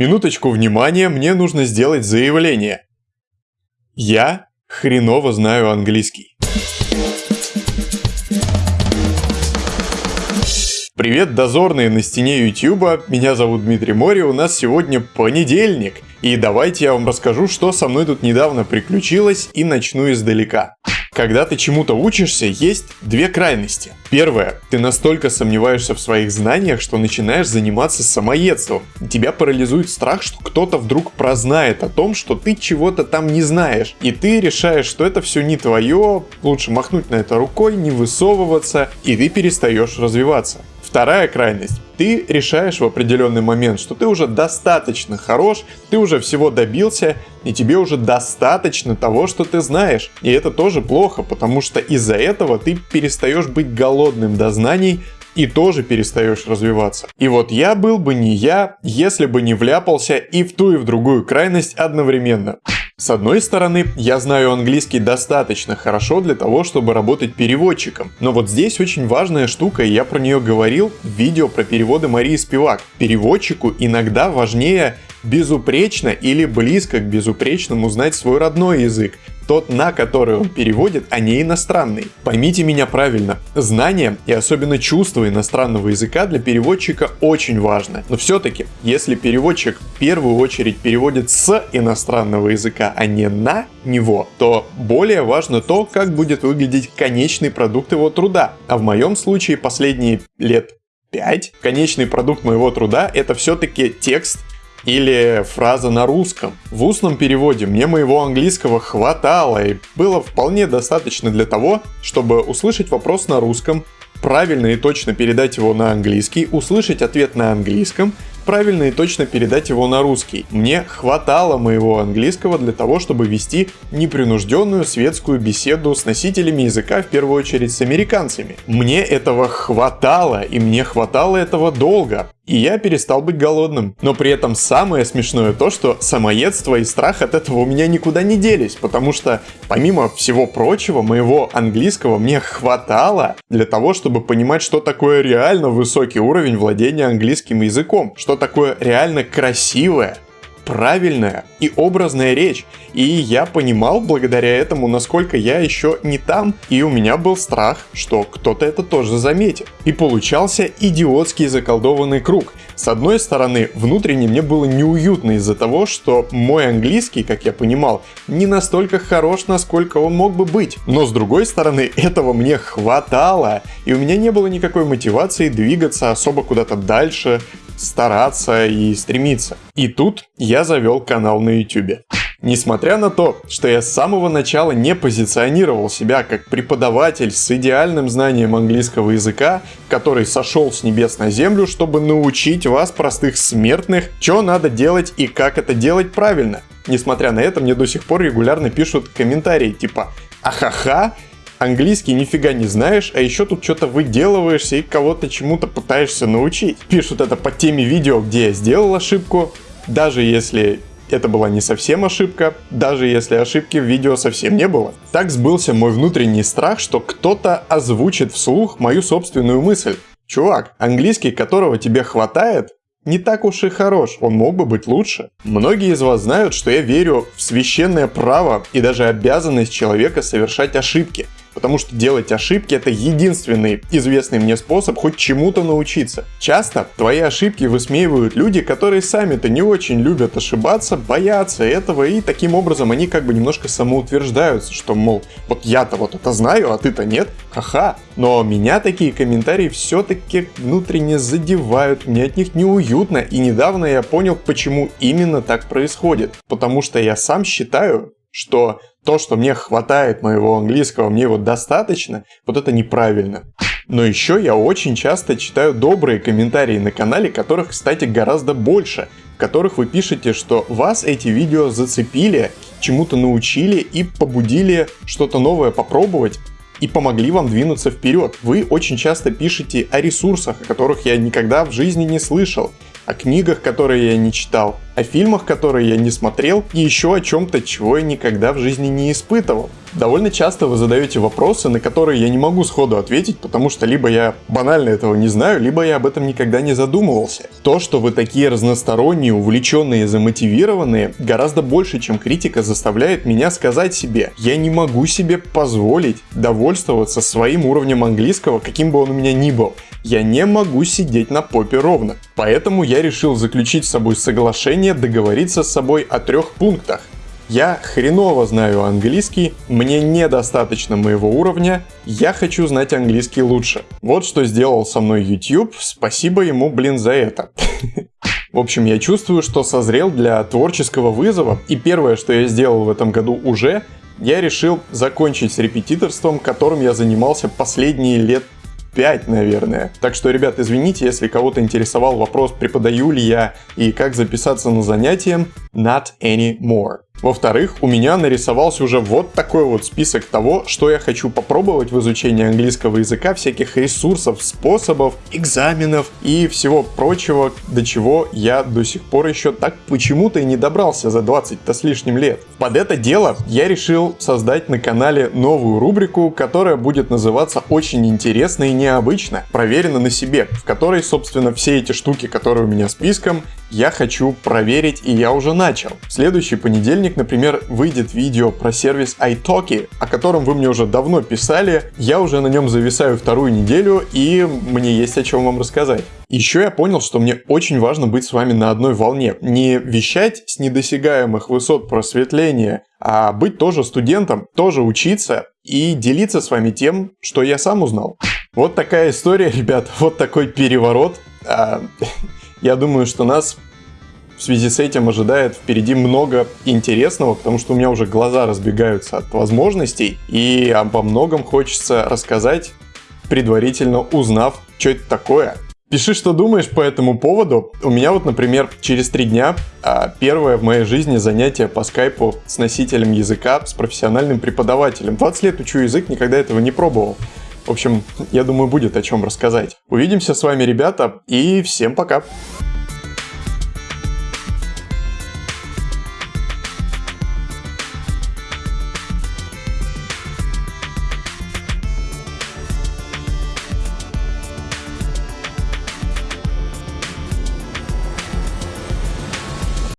Минуточку внимания, мне нужно сделать заявление. Я хреново знаю английский. Привет, дозорные на стене Ютуба, меня зовут Дмитрий Мори, у нас сегодня понедельник. И давайте я вам расскажу, что со мной тут недавно приключилось и начну издалека. Когда ты чему-то учишься, есть две крайности. Первое. Ты настолько сомневаешься в своих знаниях, что начинаешь заниматься самоедством. Тебя парализует страх, что кто-то вдруг прознает о том, что ты чего-то там не знаешь. И ты решаешь, что это все не твое, лучше махнуть на это рукой, не высовываться, и ты перестаешь развиваться. Вторая крайность. Ты решаешь в определенный момент, что ты уже достаточно хорош, ты уже всего добился, и тебе уже достаточно того, что ты знаешь. И это тоже плохо, потому что из-за этого ты перестаешь быть голодным до знаний, и тоже перестаешь развиваться. И вот я был бы не я, если бы не вляпался и в ту и в другую крайность одновременно. С одной стороны, я знаю английский достаточно хорошо для того, чтобы работать переводчиком. Но вот здесь очень важная штука, и я про нее говорил в видео про переводы Марии Спивак. Переводчику иногда важнее безупречно или близко к безупречному знать свой родной язык, тот, на который он переводит, а не иностранный. Поймите меня правильно, знание и особенно чувство иностранного языка для переводчика очень важно. Но все-таки, если переводчик в первую очередь переводит с иностранного языка, а не на него, то более важно то, как будет выглядеть конечный продукт его труда. А в моем случае последние лет 5 конечный продукт моего труда это все-таки текст или фраза на русском. В устном переводе мне моего английского хватало и было вполне достаточно для того, чтобы услышать вопрос на русском, правильно и точно передать его на английский, услышать ответ на английском, правильно и точно передать его на русский. Мне хватало моего английского для того, чтобы вести непринужденную светскую беседу с носителями языка, в первую очередь с американцами. Мне этого хватало, и мне хватало этого долго и я перестал быть голодным. Но при этом самое смешное то, что самоедство и страх от этого у меня никуда не делись, потому что помимо всего прочего, моего английского мне хватало для того, чтобы понимать, что такое реально высокий уровень владения английским языком, что такое реально красивое, правильная и образная речь. И я понимал благодаря этому, насколько я еще не там, и у меня был страх, что кто-то это тоже заметит. И получался идиотский заколдованный круг. С одной стороны, внутренне мне было неуютно из-за того, что мой английский, как я понимал, не настолько хорош, насколько он мог бы быть. Но с другой стороны, этого мне хватало, и у меня не было никакой мотивации двигаться особо куда-то дальше, стараться и стремиться. И тут я завел канал на YouTube. Несмотря на то, что я с самого начала не позиционировал себя как преподаватель с идеальным знанием английского языка, который сошел с небес на землю, чтобы научить вас, простых смертных, что надо делать и как это делать правильно. Несмотря на это, мне до сих пор регулярно пишут комментарии типа «Ахаха, английский нифига не знаешь, а еще тут что-то выделываешься и кого-то чему-то пытаешься научить. Пишут это по теме видео, где я сделал ошибку, даже если это была не совсем ошибка, даже если ошибки в видео совсем не было. Так сбылся мой внутренний страх, что кто-то озвучит вслух мою собственную мысль. Чувак, английский, которого тебе хватает, не так уж и хорош, он мог бы быть лучше. Многие из вас знают, что я верю в священное право и даже обязанность человека совершать ошибки – потому что делать ошибки это единственный известный мне способ хоть чему-то научиться. Часто твои ошибки высмеивают люди, которые сами-то не очень любят ошибаться, боятся этого, и таким образом они как бы немножко самоутверждаются, что, мол, вот я-то вот это знаю, а ты-то нет, ха-ха. Но меня такие комментарии все-таки внутренне задевают, мне от них неуютно, и недавно я понял, почему именно так происходит. Потому что я сам считаю, что то, что мне хватает моего английского, мне его достаточно, вот это неправильно. Но еще я очень часто читаю добрые комментарии на канале, которых, кстати, гораздо больше, в которых вы пишете, что вас эти видео зацепили, чему-то научили и побудили что-то новое попробовать, и помогли вам двинуться вперед. Вы очень часто пишете о ресурсах, о которых я никогда в жизни не слышал, о книгах, которые я не читал, о фильмах, которые я не смотрел и еще о чем-то, чего я никогда в жизни не испытывал. Довольно часто вы задаете вопросы, на которые я не могу сходу ответить, потому что либо я банально этого не знаю, либо я об этом никогда не задумывался. То, что вы такие разносторонние, увлеченные, замотивированные, гораздо больше, чем критика, заставляет меня сказать себе, я не могу себе позволить довольствоваться своим уровнем английского, каким бы он у меня ни был. Я не могу сидеть на попе ровно. Поэтому я решил заключить с собой соглашение, договориться с собой о трех пунктах. Я хреново знаю английский, мне недостаточно моего уровня, я хочу знать английский лучше. Вот что сделал со мной YouTube, спасибо ему, блин, за это. В общем, я чувствую, что созрел для творческого вызова, и первое, что я сделал в этом году уже, я решил закончить с репетиторством, которым я занимался последние лет 5, наверное. Так что, ребят, извините, если кого-то интересовал вопрос, преподаю ли я и как записаться на занятия, not anymore. Во-вторых, у меня нарисовался уже вот такой вот список того, что я хочу попробовать в изучении английского языка, всяких ресурсов, способов, экзаменов и всего прочего, до чего я до сих пор еще так почему-то и не добрался за 20-то с лишним лет. Под это дело я решил создать на канале новую рубрику, которая будет называться «Очень интересно и необычно», проверено на себе, в которой, собственно, все эти штуки, которые у меня списком, я хочу проверить и я уже начал. В следующий понедельник, например, выйдет видео про сервис iTalki, о котором вы мне уже давно писали. Я уже на нем зависаю вторую неделю и мне есть о чем вам рассказать. Еще я понял, что мне очень важно быть с вами на одной волне. Не вещать с недосягаемых высот просветления, а быть тоже студентом, тоже учиться и делиться с вами тем, что я сам узнал. Вот такая история, ребят, вот такой переворот. Я думаю, что нас в связи с этим ожидает впереди много интересного, потому что у меня уже глаза разбегаются от возможностей, и обо многом хочется рассказать, предварительно узнав, что это такое. Пиши, что думаешь по этому поводу. У меня вот, например, через три дня а, первое в моей жизни занятие по скайпу с носителем языка, с профессиональным преподавателем. 20 лет учу язык, никогда этого не пробовал. В общем, я думаю, будет о чем рассказать. Увидимся с вами, ребята, и всем пока!